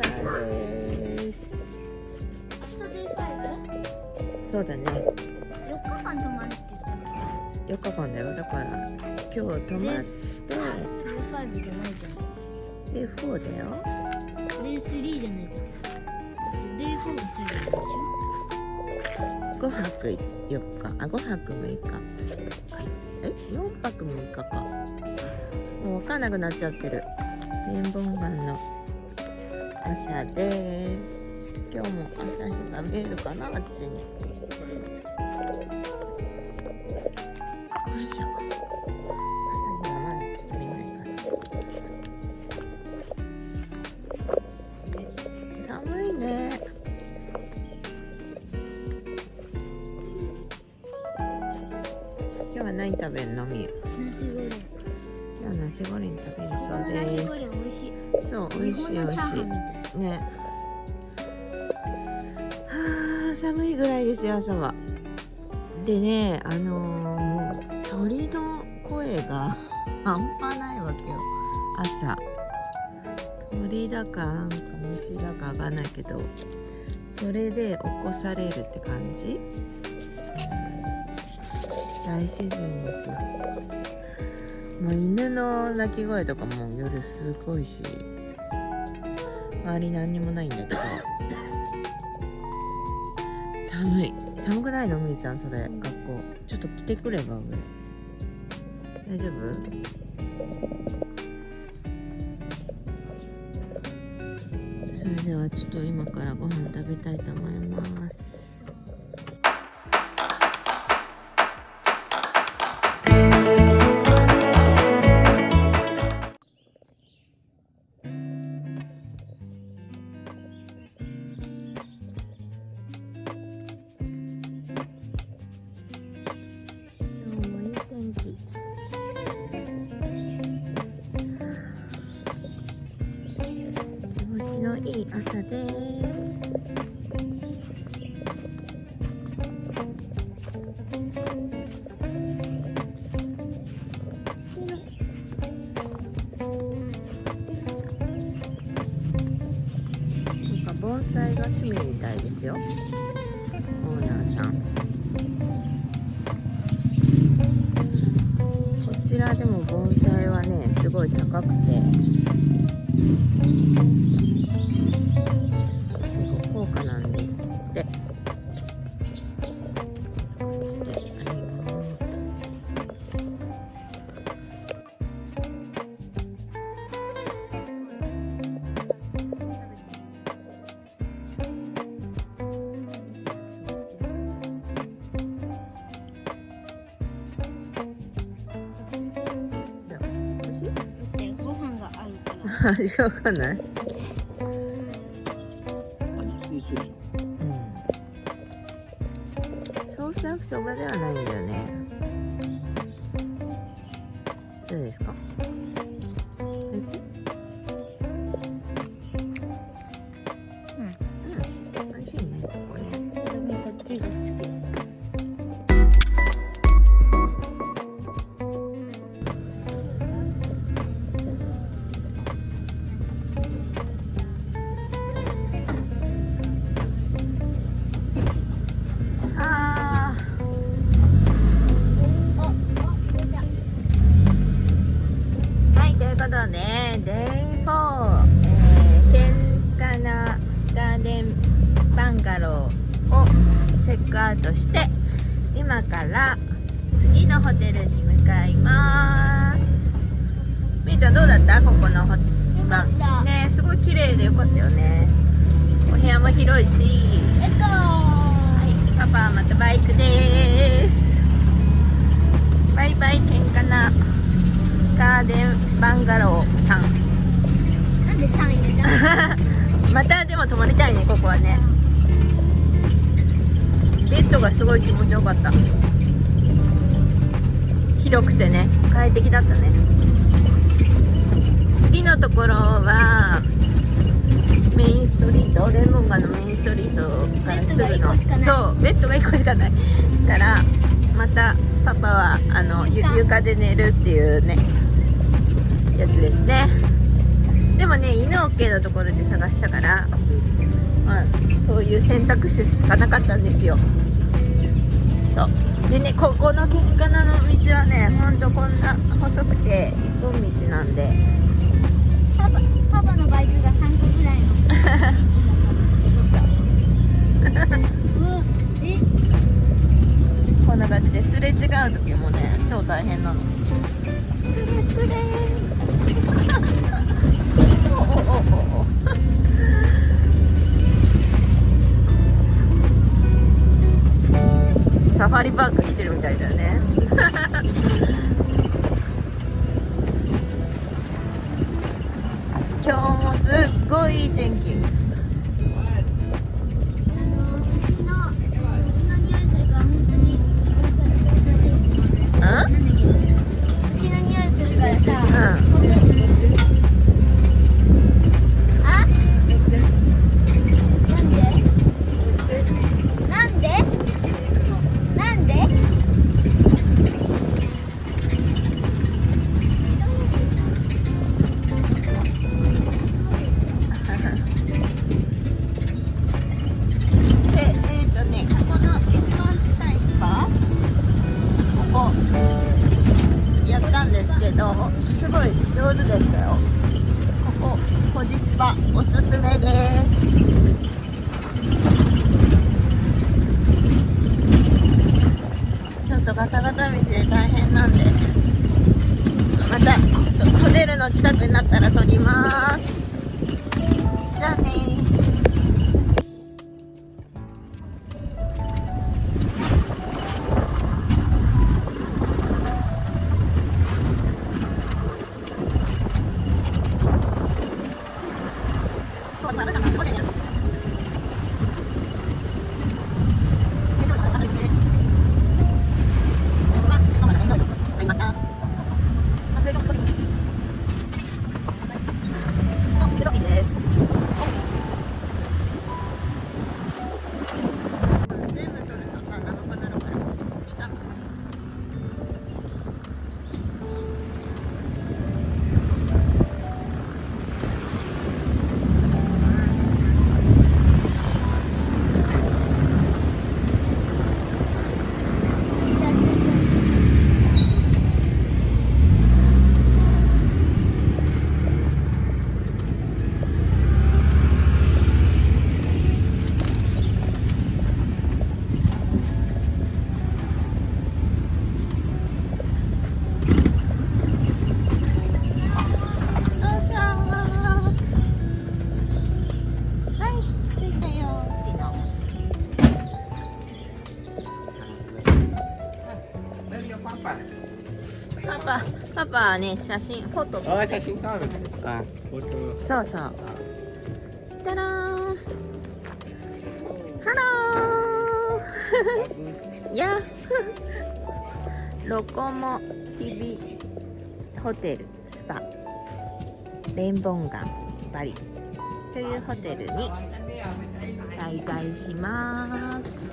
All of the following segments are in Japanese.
朝ですそうだね。4日間泊まるって言ったの4日間だよ。だから今日泊まって day five じゃないじゃんで4だよゃん day three じゃないじゃんデイフォーが最後でしょ5泊4日あ5泊6日え4泊6日か。もう分かんなくなっちゃってる。レインボー岩の。朝です。今日も朝日が見えるかなあっちに。朝。鳥だか虫だかわかんないけどそれで起こされるって感じ、大自然ですよ。もう犬の鳴き声とかも夜すごいし周り何にもないんだけど。寒い。寒くないの？みーちゃんそれ。学校。ちょっと着てくれば上。大丈夫？はちょっと今からご飯食べたいと思います。ちらでも盆栽はねすごい高くて結構高価なんですって。から味ローをチェックアウトして今から次のホテルに向かいます。みーちゃんどうだった？ここのホかった。ねすごい綺麗でよかったよね。お部屋も広いし。はいパパはまたバイクです。バイバイケンカナガーデンバンガローさん。なんで3位 またでも泊まりたいねここはねベッドがすごい気持ちよかった。広くてね快適だったね。次のところはメインストリートレモンガのメインストリートからすぐの。そうベッドが1個しかない。からまたパパはあのゆ床で寝るっていうねやつですね。でもね犬 OK のところで探したから、まあ、そういう選択肢しかなかったんですよ。そう。でねここのケンカナの道はねほんとこんな細くて一本道なんで。パパパパのバイクが3個ぐらいのこんな感じですれ違う時もね超大変なの。サフはね写真フォト。あ、写真撮る。あ。そうそう。たらハロー。やロコモティビホテルスパ。レンボンガンバリ。というホテルに滞在します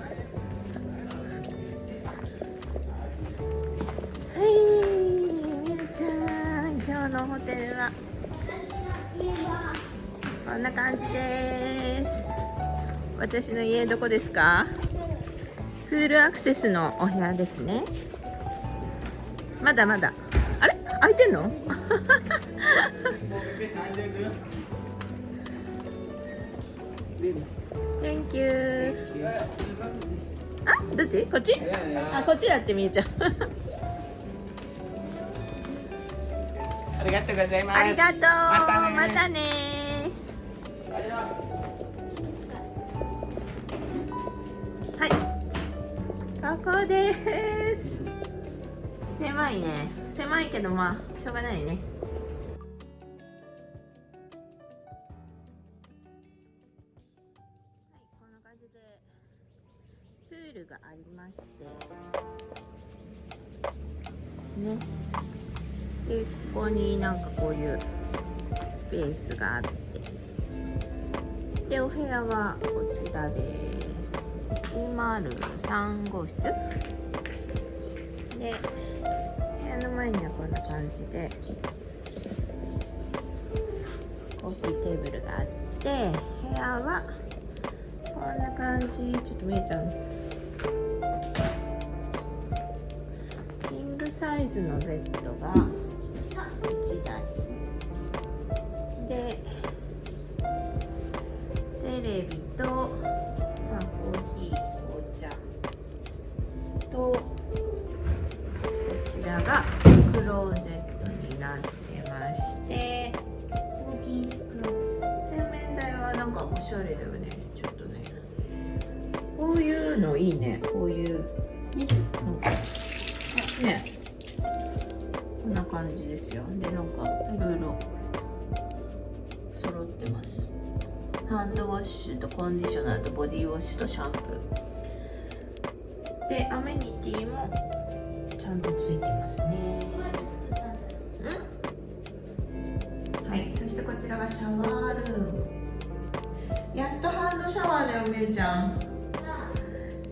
のホテルは。こんな感じです。私の家どこですか？フールアクセスのお部屋ですね。まだまだ。あれ？開いてんの？Thank you あどっち？こっち？あこっちだってみゆちゃんとうございます。ありがとう。ままたね。たねはい。ここです。狭いね。狭いけどまあしょうがないねでここになんかこういうスペースがあって。でお部屋はこちらです。203号室。で部屋の前にはこんな感じでコーヒーテーブルがあって部屋はこんな感じ。ちょっと見えちゃう。キングサイズのベッドが1台で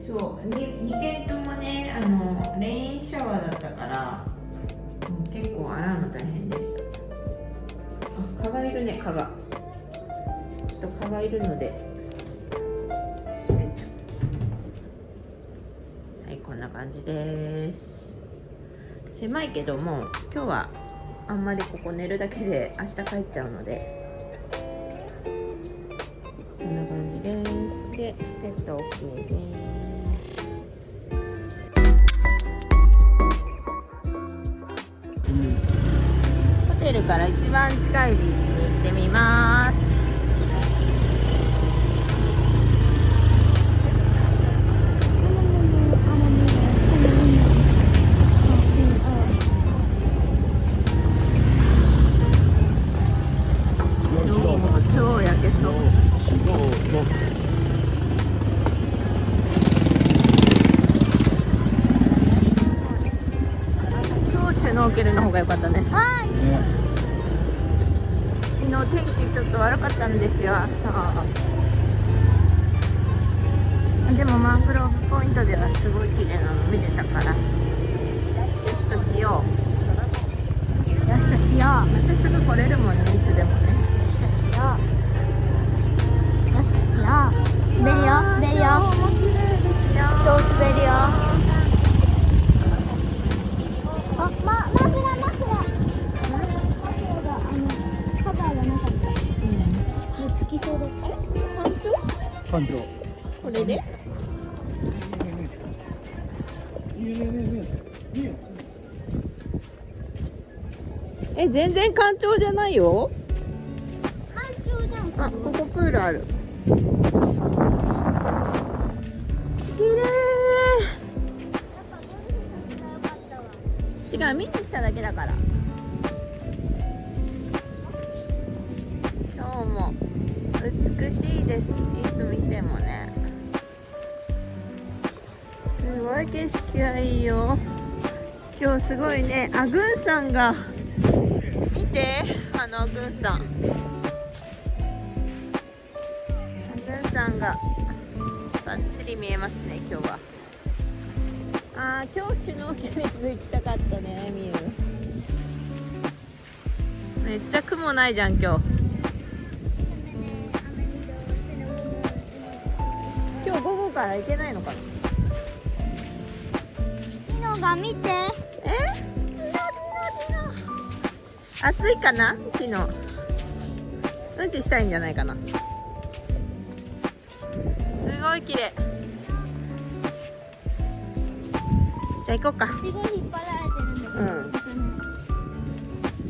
そう、に二軒ともね、あのレインシャワーだったから、う結構洗うの大変でした。あ、蚊がいるね、蚊が。ちょっと蚊がいるので。閉めちゃう。はい、こんな感じです。狭いけども、今日はあんまりここ寝るだけで明日帰っちゃうのでこんな感じですでペット OK ですから一番近いビーチに行ってみます。え全然干潮じゃないよ。干潮じゃんすあここプールある。綺麗違う見に来ただけだから。今日も美しいです。いつ見てもね。すごい景色がいいよ。今日すごいねあぐんさんがあのあぐんさん。あぐんさんがバッチリ見えますね今日は。あー今日シュノーケリング行きたかったねみゆめっちゃ雲ないじゃん今日暑いかな？昨日。うんちしたいんじゃないかな。すごい綺麗。じゃあ行こうか。すごい引っ張られてるんだけど、う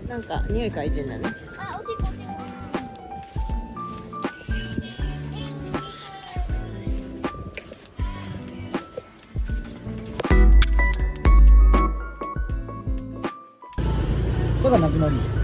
ん。なんか匂い嗅いでんだねこ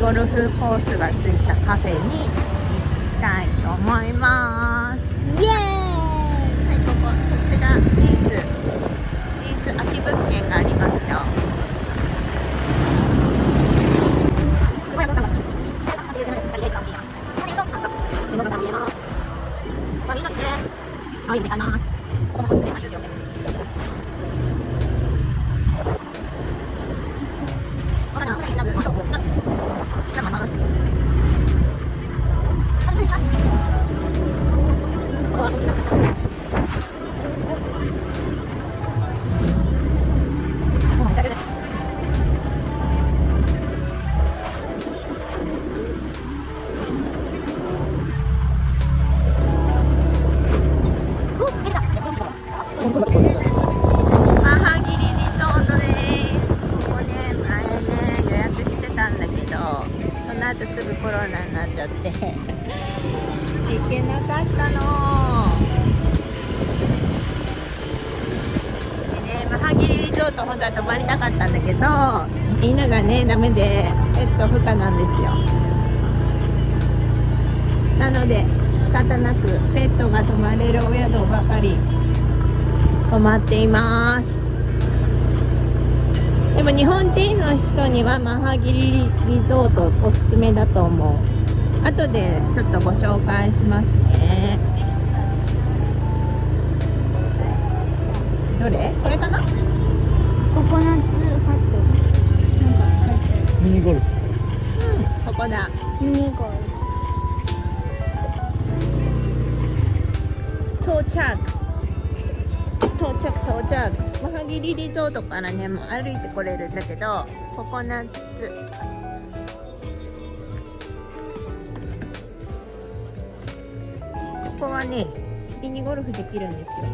ゴルフコースがついたカフェに行きたいと思います。イエーイ。はいこここちがリースリース空き物件がありますよ。マメでペット不可なんですよ。なので仕方なくペットが泊まれるお宿ばかり泊まっています。でも日本人の人にはマハギリリゾートおすすめだと思う。後でちょっとご紹介しますね。どれ？着マハギリリゾートからねもう歩いてこれるんだけどココナッツ。ここはねミニゴルフできるんですよ。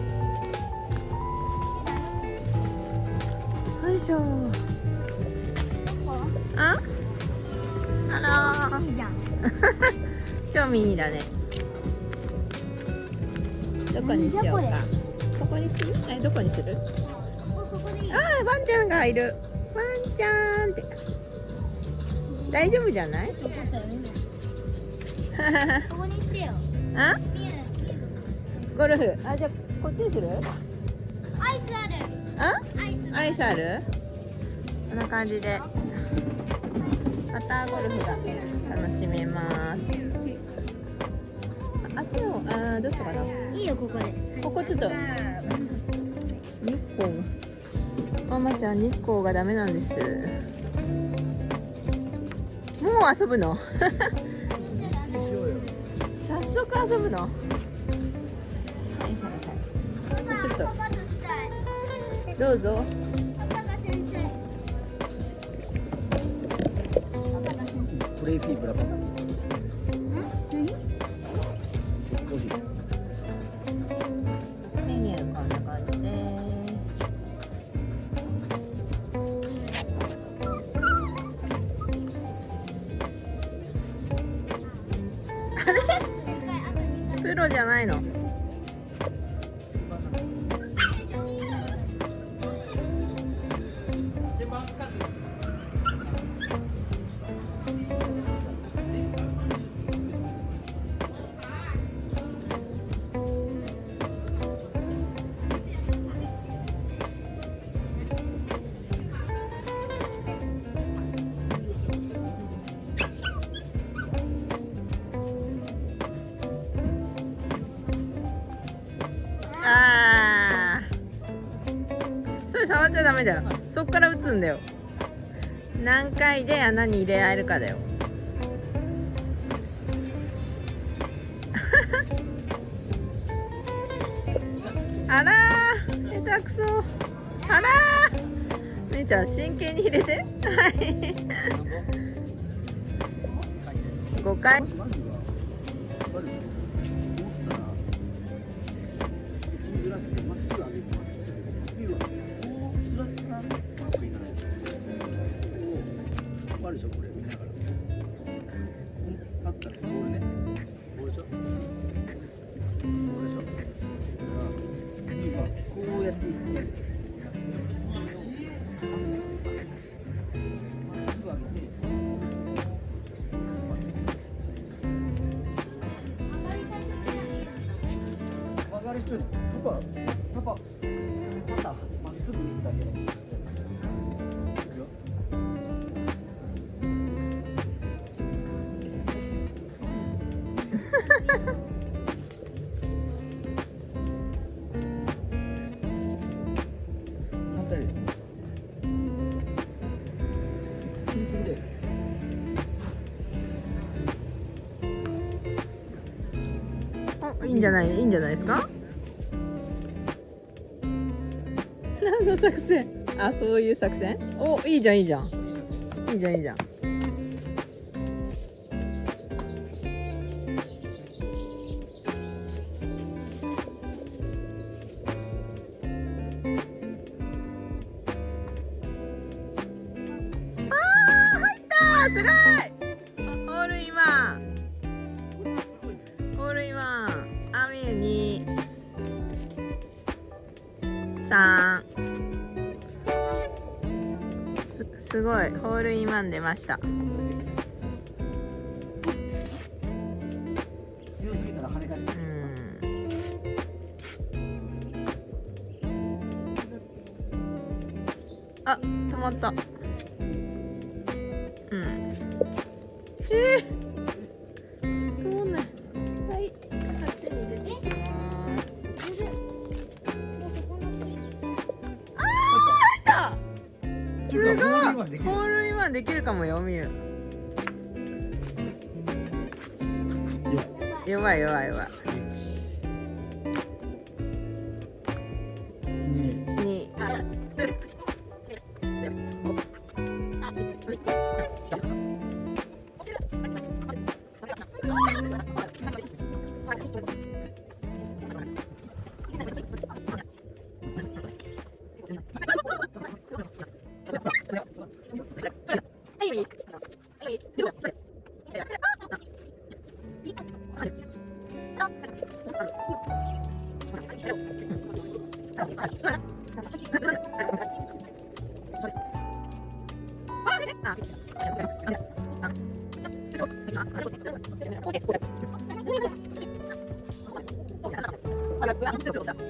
よいしょ。あ？あらー。いいじゃん超ミニだね。どこにしようか。ここにする？えどこにする？ンちゃんがいる。ワンちゃんって。大丈夫じゃない？あ？ゴルフ。あじゃあこっちにする？アイスある。あ？アイス。ある？こんな感じで。またゴルフが楽しめます。ああっちのあーどうしようかな？いいよここで。ここちょっと。日光ママちゃん日光がダメなんです。もう遊ぶの？早速遊ぶの？ちょっと。どうぞ。プレイフィーブラバー。んだよ。何回で穴に入れられるかだよ。あら下手くそ。あらー。めいちゃん真剣に入れて。はい。5回。じゃないいいんじゃないですか？何の作戦？あそういう作戦？おいいじゃんいいじゃん。いいじゃんいいじゃん。あー入ったすごい！すごいホールインワン出ました。 아, 나 그거 안 들어온다.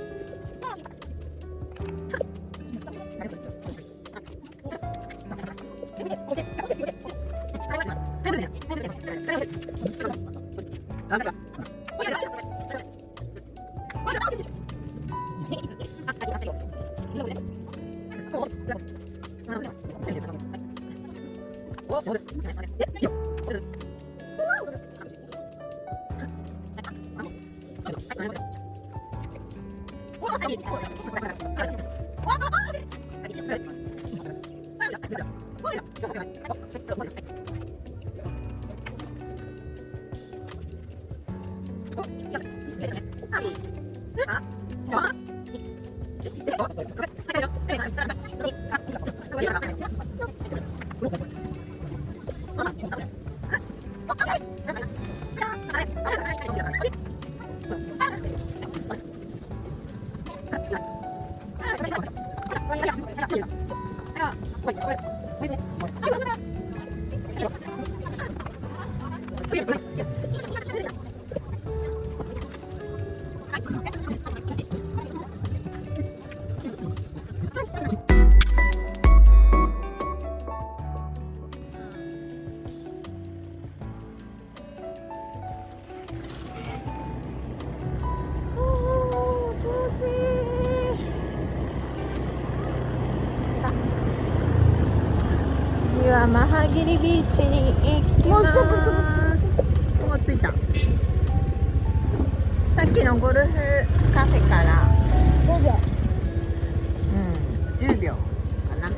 诶我这边不累ビーチに行きます。もう着いた。さっきのゴルフカフェから。5秒うん10秒かな。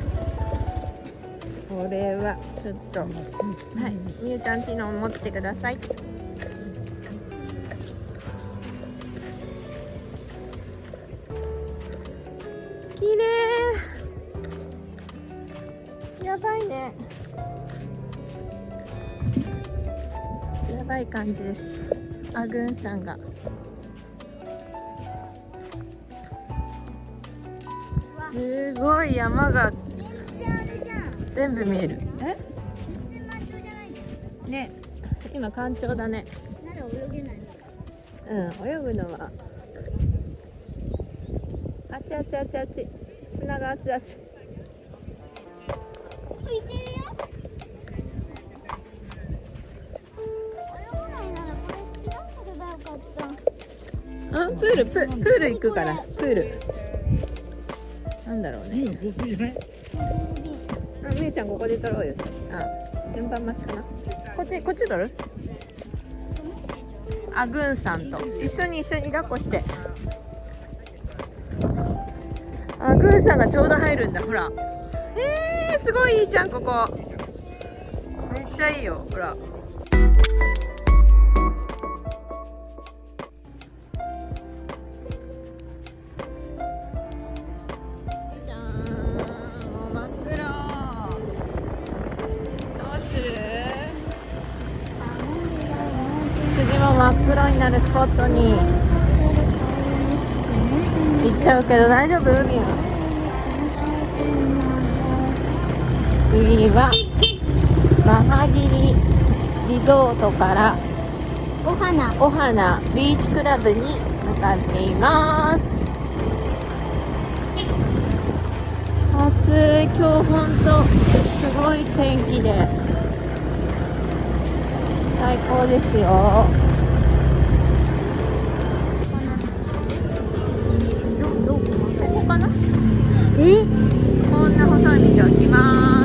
これはちょっと。はいみゆちゃんティノ持ってください。さんが。すごい山が。全部見える。え？ね。今干潮だね。うん泳ぐのは。あちあちあちあち。砂があちあち。浮いてるよ。あプールププール行くから。プール。なんだろうね。あみゆちゃんここで撮ろうよ写真。あ順番待ちかな。こっちこっち撮る？あぐんさんと。一緒に一緒に抱っこして。あぐんさんがちょうど入るんだほら。えー、すごいいいじゃんここ。めっちゃいいよほらゃうけど大丈夫？海は。次はマハギリリゾートからお花。お花ビーチクラブに向かっています。暑い。今日ほんとすごい天気で。最高ですよかなえ？こんな細い道を行きます。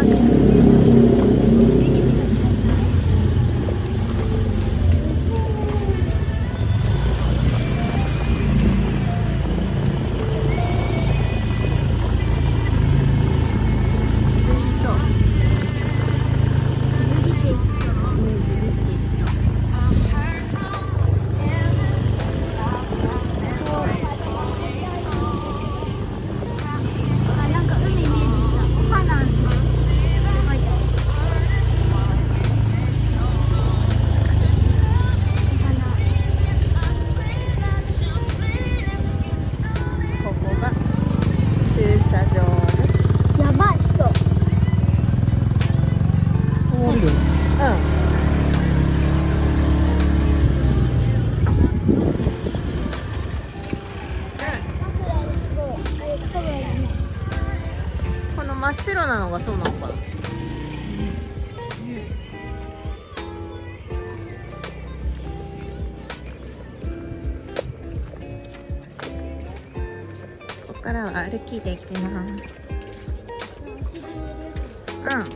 こ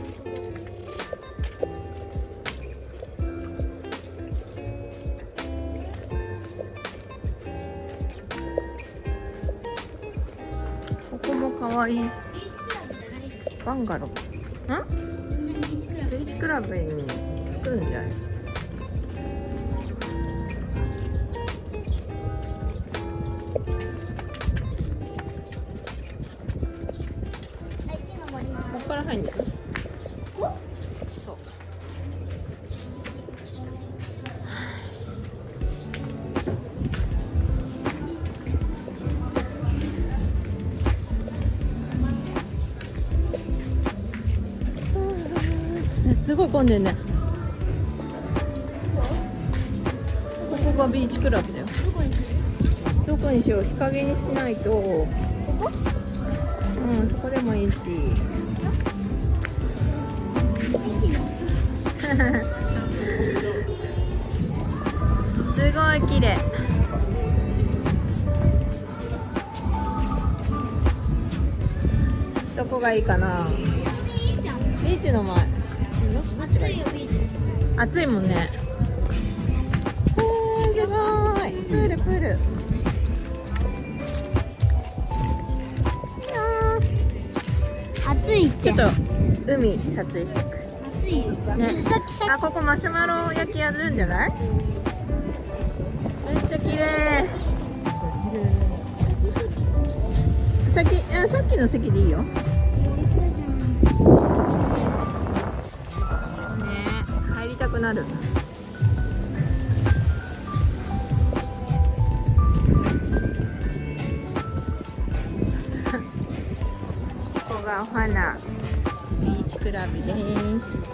こもかわい。いバンガロー。ん？ビーチクラブに着くんじゃない？すごい混んでんね。ここがビーチクラブだよ。どこにしよう？日陰にしないと。うんそこでもいいし。すごい綺麗。どこがいいかな？暑いもんね。えー、すごい。プールプール。暑いちょっと海撮影してく。暑いよ。ね。さっきさあここマシュマロ焼きやるんじゃない？めっちゃ綺麗。先あさっきの席でいいよくなる。ここがお花。ビーチクラブです。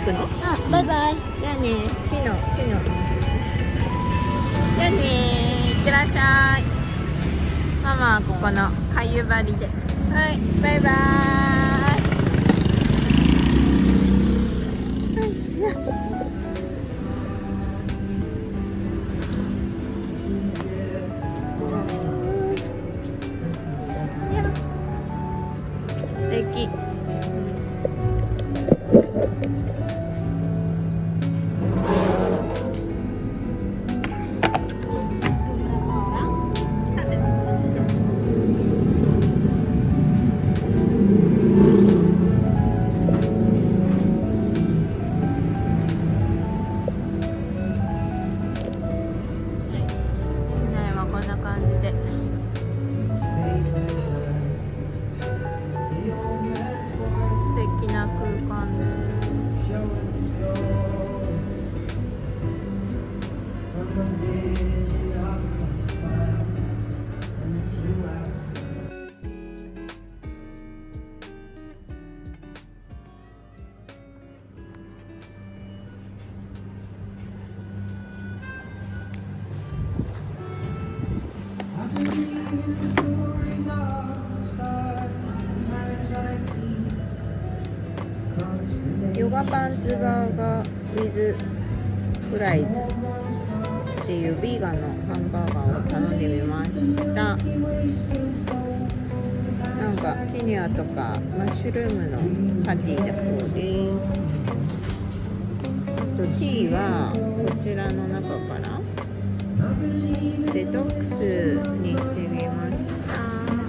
くのと C はこちらの中からデトックスにしてみました。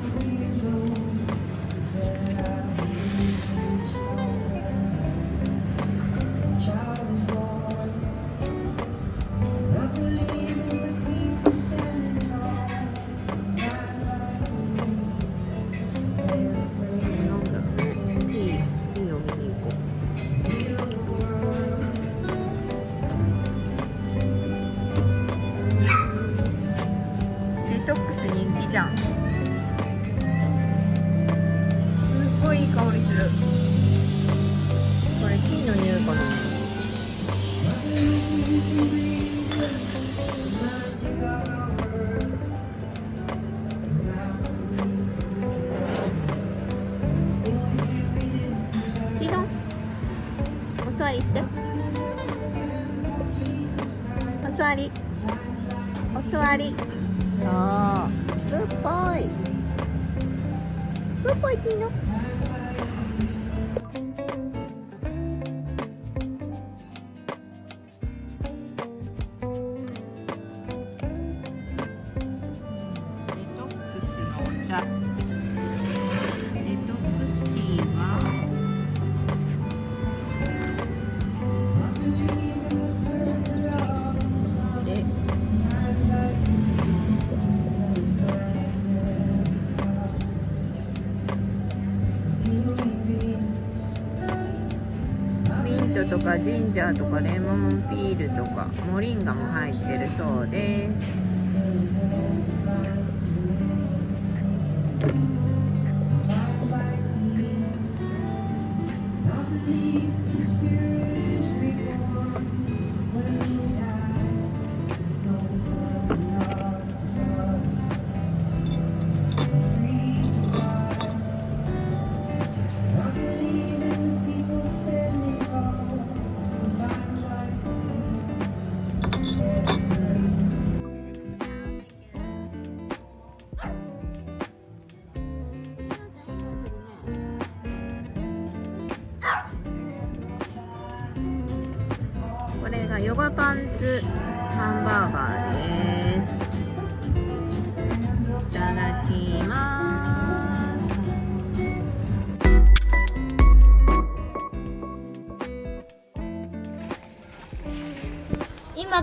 かジンジャーとかレモンピールとかモリンガも入ってるそうです。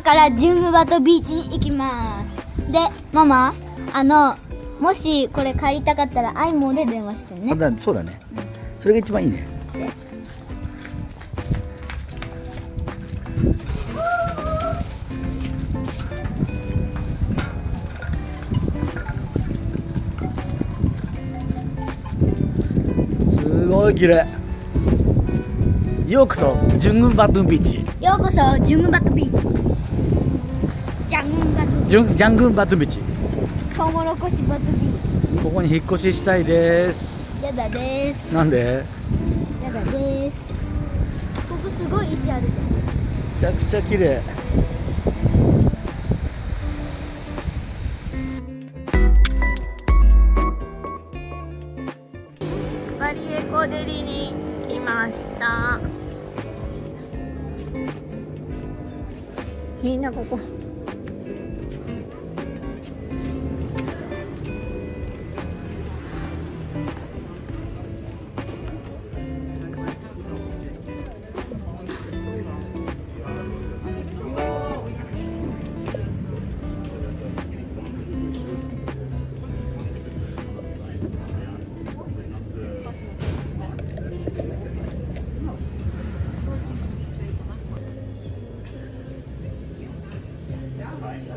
からジュングバトビーチに行きます。でママあのもしこれ帰りたかったらアイモーで電話してね。あだそうだね。それが一番いいね。すごい綺麗。ようこそジュングンバトゥンビーチ。ようこそジュングバトビーチングンバトゥンビーチトウモロコシバトビーここに引っ越ししたいですチやだですなんでやだですここすごい石あるじゃんめちゃくちゃ綺麗じゃ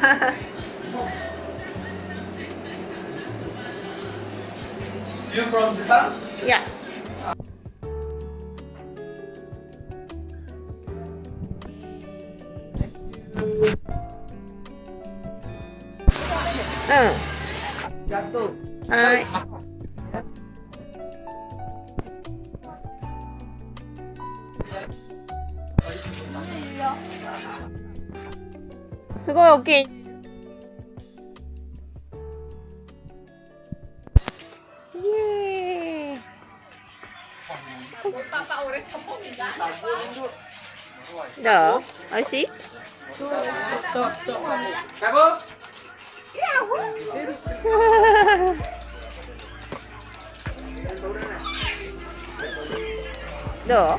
you from Japan? どう美味しい？ど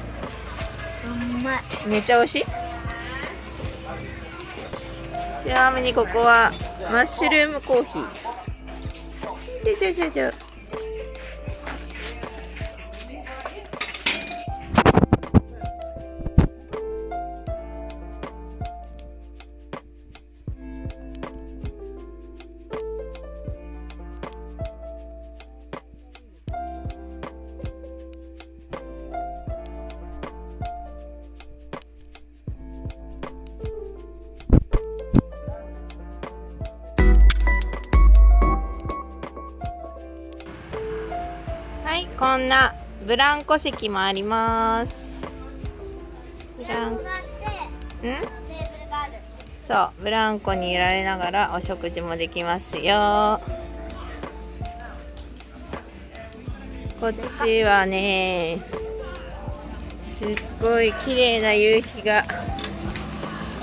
う？めっちゃ美味しい？ちなみにここはマッシュルームコーヒー。じゃじゃじゃじゃランコ席もあります。ブランそうブランコにいられながらお食事もできますよ。こっちはねすっごい綺麗な夕日が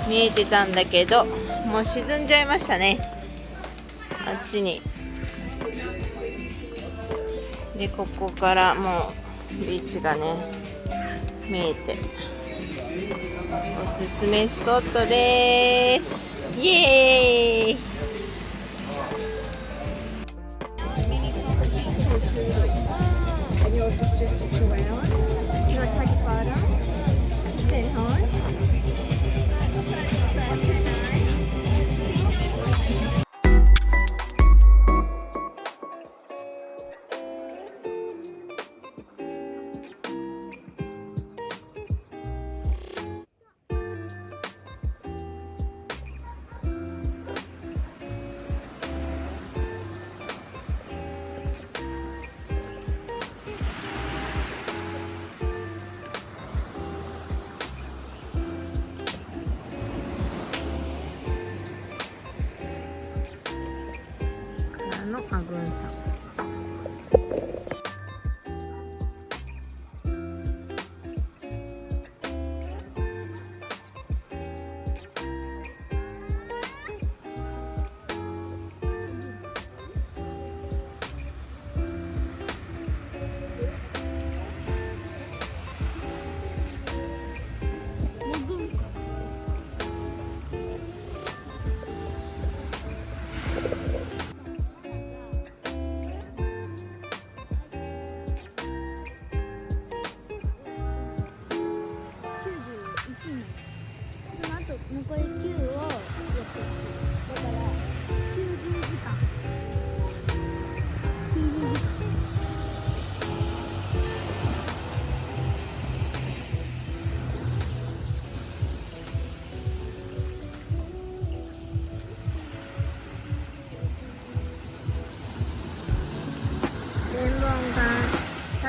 見えてたんだけどもう沈んじゃいましたね。あっちに。でここからもうビーチがね見えて。おすすめスポットです。イエーイ。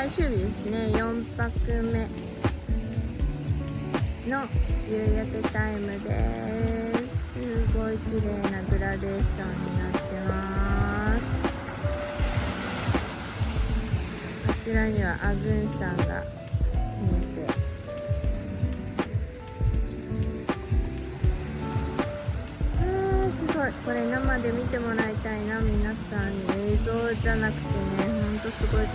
最終日ですね。4泊目の夕焼けタイムです。すごい綺麗なグラデーションになってます。こちらにはアグン山が見えて。あーすごい。これ生で見てもらいたいな皆さん。に映像じゃなくてねほんとすごい